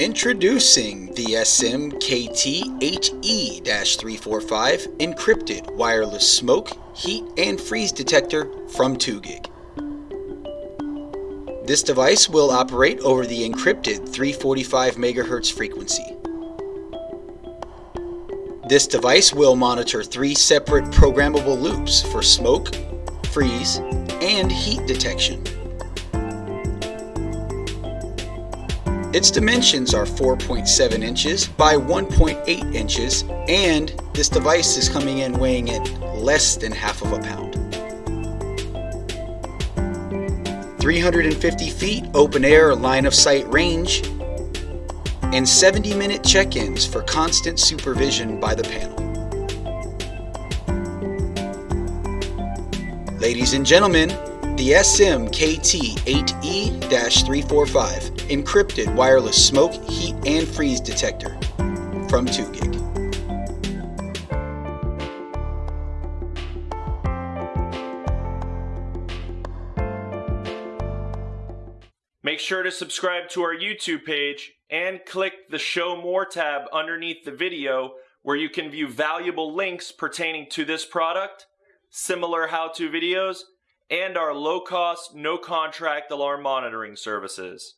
Introducing the SM-KT8E-345 encrypted wireless smoke, heat, and freeze detector from 2GIG. This device will operate over the encrypted 345 MHz frequency. This device will monitor three separate programmable loops for smoke, freeze, and heat detection. Its dimensions are 4.7 inches by 1.8 inches and this device is coming in weighing at less than half of a pound. 350 feet open air line of sight range and 70 minute check-ins for constant supervision by the panel. Ladies and gentlemen, the SM-KT8E-345 encrypted wireless smoke, heat, and freeze detector from 2GIG. Make sure to subscribe to our YouTube page and click the Show More tab underneath the video where you can view valuable links pertaining to this product, similar how-to videos, and our low-cost, no-contract alarm monitoring services.